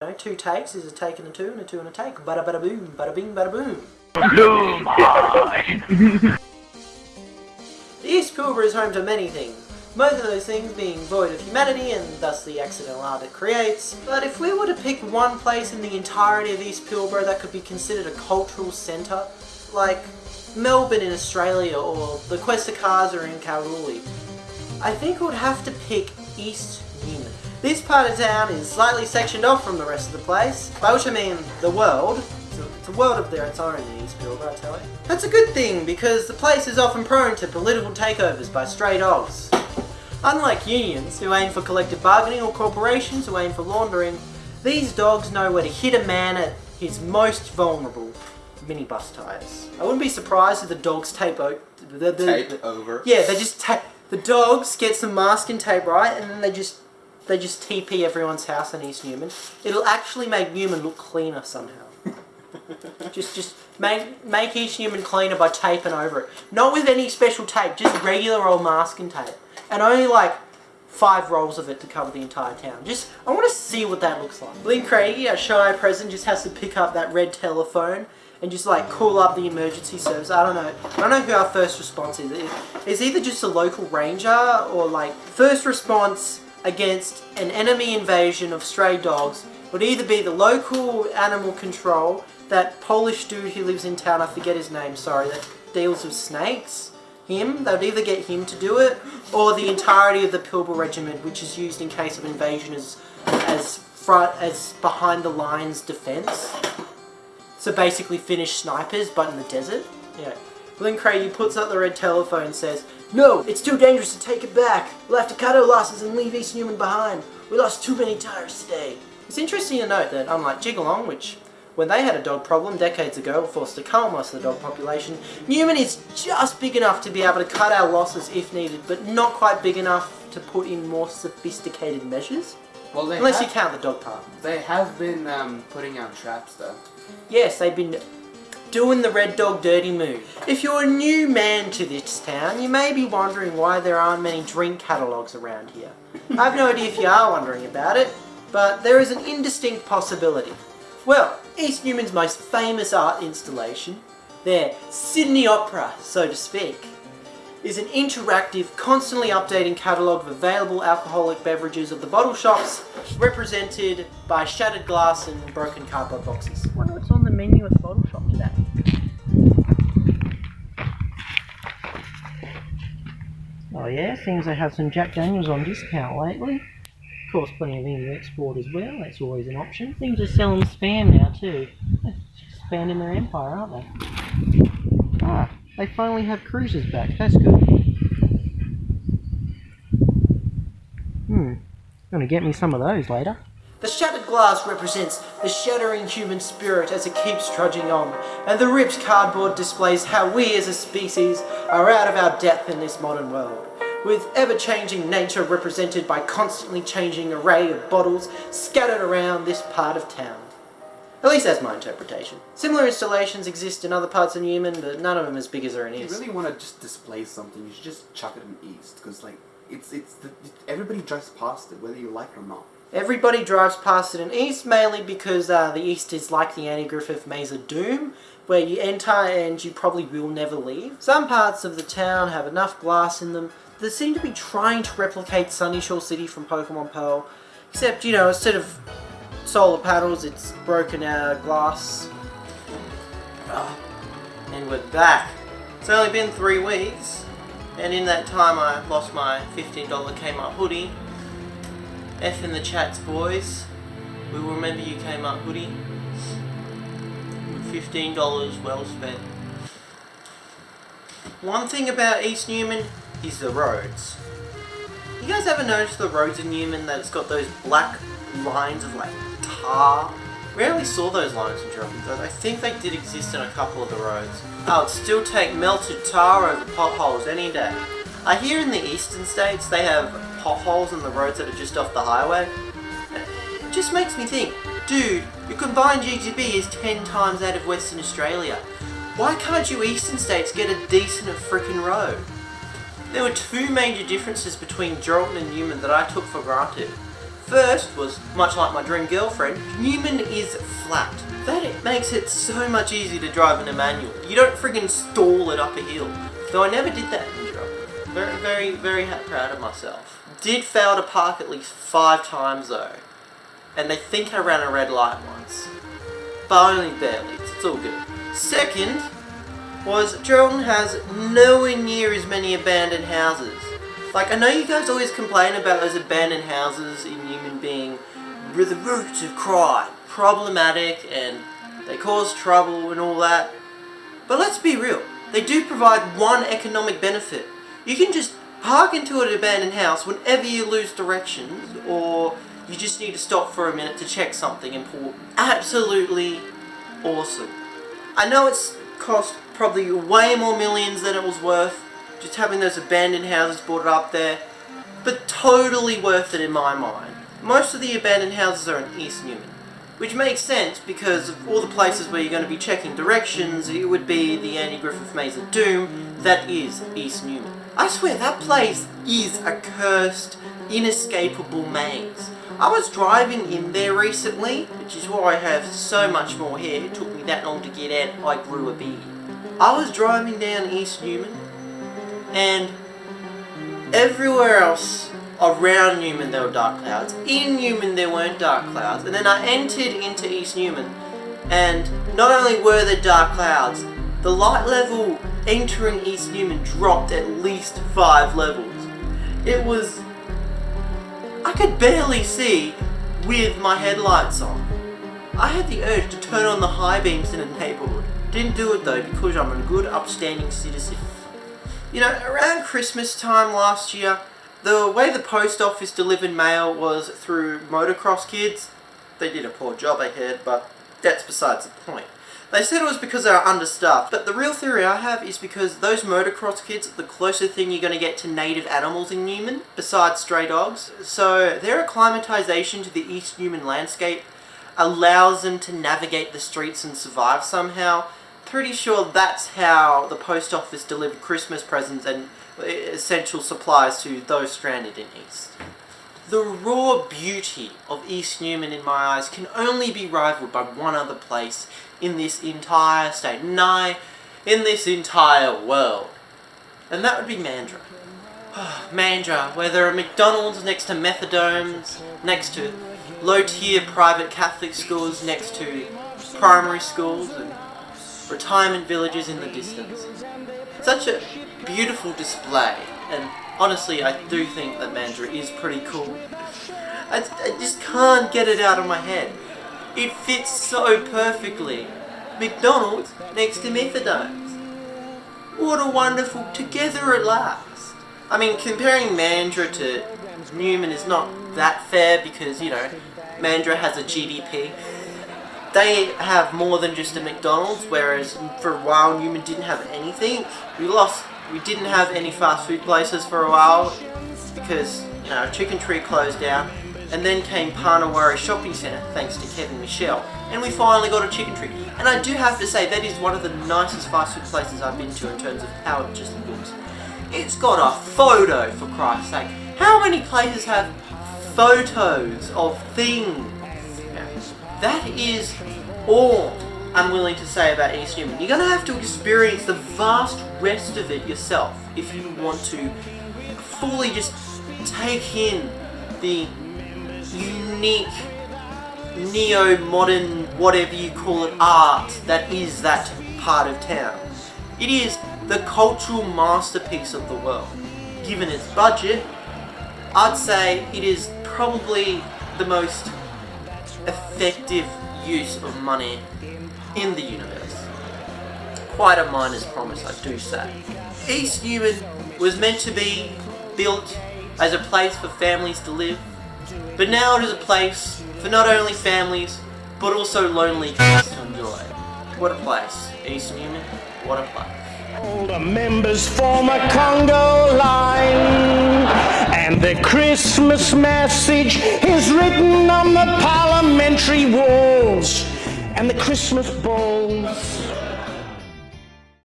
know, two takes is a take and a two and a two and a take. Bada bada boom, bada bing, bada boom. Bloom. The East Pilbara is home to many things. Most of those things being void of humanity and thus the accidental art it creates. But if we were to pick one place in the entirety of East Pilbara that could be considered a cultural centre, like Melbourne in Australia or the Questa Casa in Kalgoorlie, I think we would have to pick East Newman. This part of town is slightly sectioned off from the rest of the place, by which I mean the world. It's a, it's a world of their its own in East I tell you. That's a good thing, because the place is often prone to political takeovers by stray dogs. Unlike unions, who aim for collective bargaining, or corporations who aim for laundering, these dogs know where to hit a man at his most vulnerable, minibus tires. I wouldn't be surprised if the dogs tape o- the, the, over. yeah, they just ta- the dogs get some masking tape right, and then they just they just TP everyone's house in East Newman. It'll actually make Newman look cleaner somehow. just just make make East Newman cleaner by taping over it. Not with any special tape, just regular old masking tape, and only like five rolls of it to cover the entire town. Just I want to see what that looks like. Lynn Craigie, our shire president, just has to pick up that red telephone and just like call up the emergency service. I don't know. I don't know who our first response is. It's either just a local ranger or like first response against an enemy invasion of stray dogs would either be the local animal control, that Polish dude who lives in town, I forget his name, sorry, that deals with snakes. Him, they would either get him to do it, or the entirety of the Pilbara Regiment, which is used in case of invasion as as front as behind the lines defense. So basically Finnish snipers, but in the desert. Yeah. Lynn Craigie puts up the red telephone and says, No, it's too dangerous to take it back. We'll have to cut our losses and leave East Newman behind. We lost too many tires today. It's interesting to note that unlike Jigalong, which when they had a dog problem decades ago forced to cull most of the dog population, Newman is just big enough to be able to cut our losses if needed, but not quite big enough to put in more sophisticated measures. Well, they Unless you count the dog part. they have been um, putting out traps though. Yes, they've been doing the red dog dirty move. If you're a new man to this town, you may be wondering why there aren't many drink catalogues around here. I have no idea if you are wondering about it, but there is an indistinct possibility. Well, East Newman's most famous art installation, their Sydney Opera, so to speak, is an interactive, constantly updating catalogue of available alcoholic beverages of the bottle shops, represented by shattered glass and broken cardboard boxes. I wonder what's on the menu at the bottle shop today. Oh yeah, seems they have some Jack Daniels on discount lately. Of course, plenty of Emu Export as well, that's always an option. Things are selling spam now too. They're Expanding their empire, aren't they? They finally have cruisers back. That's good. Hmm. Gonna get me some of those later. The shattered glass represents the shattering human spirit as it keeps trudging on, and the ripped cardboard displays how we as a species are out of our depth in this modern world. With ever-changing nature represented by constantly changing array of bottles scattered around this part of town. At least that's my interpretation. Similar installations exist in other parts of Newman, but none of them as big as are in If you really want to just display something, you should just chuck it in East, because like it's it's the, everybody drives past it, whether you like it or not. Everybody drives past it in East, mainly because uh, the East is like the Annie Griffith Maze of Doom, where you enter and you probably will never leave. Some parts of the town have enough glass in them that seem to be trying to replicate Sunyshore City from Pokemon Pearl, except, you know, instead of solar panels, it's broken out glass. Ah, And we're back. It's only been three weeks, and in that time I lost my $15 Kmart hoodie. F in the chats, boys. We will remember you Kmart hoodie. $15 well spent. One thing about East Newman is the roads. You guys ever notice the roads in Newman that it's got those black lines of like Uh, tar? Rarely saw those lines in Germany, though I think they did exist in a couple of the roads. I would still take melted tar over potholes any day. I hear in the eastern states they have potholes in the roads that are just off the highway. It just makes me think, dude, your combined GDP is 10 times that of Western Australia. Why can't you eastern states get a decent freaking road? There were two major differences between Geraldton and Newman that I took for granted. First was, much like my dream girlfriend, Newman is flat. That it makes it so much easier to drive in a manual. You don't friggin' stall it up a hill. Though I never did that in Europe. Very, very, very proud of myself. Did fail to park at least five times though. And they think I ran a red light once. But only barely. It's all good. Second was Geraldton has nowhere near as many abandoned houses. Like, I know you guys always complain about those abandoned houses in Newman being with the roots of crime, problematic, and they cause trouble and all that. But let's be real, they do provide one economic benefit. You can just park into an abandoned house whenever you lose directions, or you just need to stop for a minute to check something important. Absolutely awesome. I know it's cost probably way more millions than it was worth, just having those abandoned houses boarded up there, but totally worth it in my mind. Most of the abandoned houses are in East Newman, which makes sense because of all the places where you're going to be checking directions, it would be the Andy Griffith Maze of Doom, that is East Newman. I swear, that place is a cursed, inescapable maze. I was driving in there recently, which is why I have so much more hair. It took me that long to get out. I grew a beard. I was driving down East Newman, and everywhere else around Newman there were dark clouds. In Newman there weren't dark clouds. And then I entered into East Newman, and not only were there dark clouds, the light level entering East Newman dropped at least five levels. It was I could barely see with my headlights on. I had the urge to turn on the high beams in the neighborhood. Didn't do it though because I'm a good upstanding citizen. You know, around Christmas time last year, the way the post office delivered mail was through motocross kids. They did a poor job, I heard, but that's besides the point. They said it was because they were understaffed, but the real theory I have is because those motocross kids are the closest thing you're going to get to native animals in Newman, besides stray dogs. So their acclimatization to the East Newman landscape allows them to navigate the streets and survive somehow. Pretty sure that's how the post office delivered Christmas presents and uh, essential supplies to those stranded in East. The raw beauty of East Newman in my eyes can only be rivaled by one other place in this entire state, nay, in this entire world. And that would be Mandurah. Mandurah, where there are McDonald's next to methadomes, next to low-tier private Catholic schools, next to primary schools, and retirement villages in the distance. Such a beautiful display, and honestly, I do think that Mandurah is pretty cool. I, I just can't get it out of my head. It fits so perfectly. McDonald's next to methadomes. What a wonderful together at last. I mean, comparing Mandurah to Newman is not that fair because, you know, Mandurah has a GDP. They have more than just a McDonald's, whereas for a while Newman didn't have anything. We lost, we didn't have any fast food places for a while because, you know, Chicken Treat closed down. And then came Parnawari Shopping Centre, thanks to Kevin Michel. And we finally got a Chicken Treat. And I do have to say, that is one of the nicest fast food places I've been to in terms of how it just looks. It's got a photo, for Christ's sake. How many places have photos of things? That is all I'm willing to say about East Newman. You're going to have to experience the vast rest of it yourself if you want to fully just take in the unique neo-modern, whatever you call it, art that is that part of town. It is the cultural masterpiece of the world. Given its budget, I'd say it is probably the most effective use of money in the universe. Quite a miner's promise, I do say. East Newman was meant to be built as a place for families to live, but now it is a place for not only families, but also lonely kids to enjoy. What a place. East Newman, what a place. All the members form a Congo line, and the Christmas message is written on the parliamentary walls and the Christmas balls.